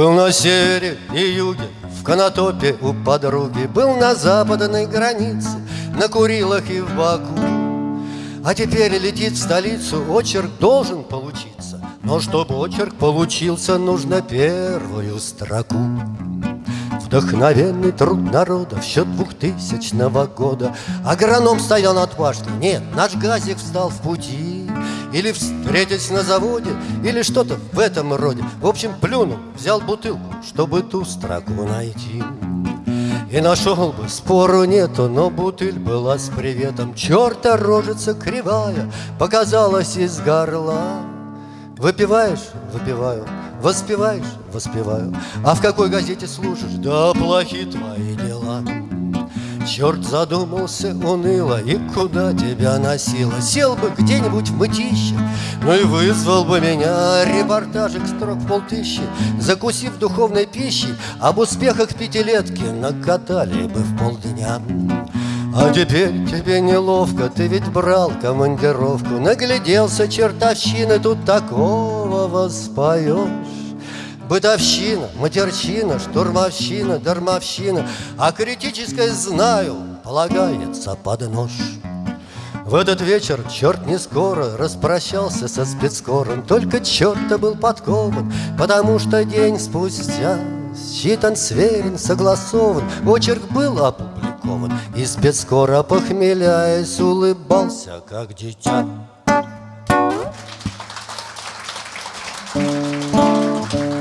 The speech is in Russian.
Был на севере и юге, в Конотопе у подруги. Был на западной границе, на Курилах и в Баку. А теперь летит в столицу, очерк должен получиться. Но чтобы очерк получился, нужно первую строку. Вдохновенный труд народа в счет двухтысячного года. Агроном стоял башней, нет, наш газик встал в пути Или встретить на заводе, или что-то в этом роде В общем, плюнул, взял бутылку, чтобы ту строку найти и нашел бы, спору нету, но бутыль была с приветом Черта рожица кривая показалась из горла Выпиваешь? Выпиваю Воспеваешь? Воспеваю А в какой газете служишь? Да плохи твои дела Черт задумался уныло И куда тебя носило? Сел бы где-нибудь в мытище Ну и вызвал бы меня. Репортажик строк в полтыщи Закусив духовной пищей Об успехах пятилетки Накатали бы в полдня. А теперь тебе неловко, ты ведь брал командировку. Нагляделся чертовщины, тут такого воспоешь Бытовщина, матерчина, штурмовщина, дармовщина А критическое знаю, полагается под нож. В этот вечер черт не скоро распрощался со спецкором Только черт был подкован, потому что день спустя Считан, сверен, согласован, очерк был опубликован И спецкор, опохмеляясь, улыбался, как дитя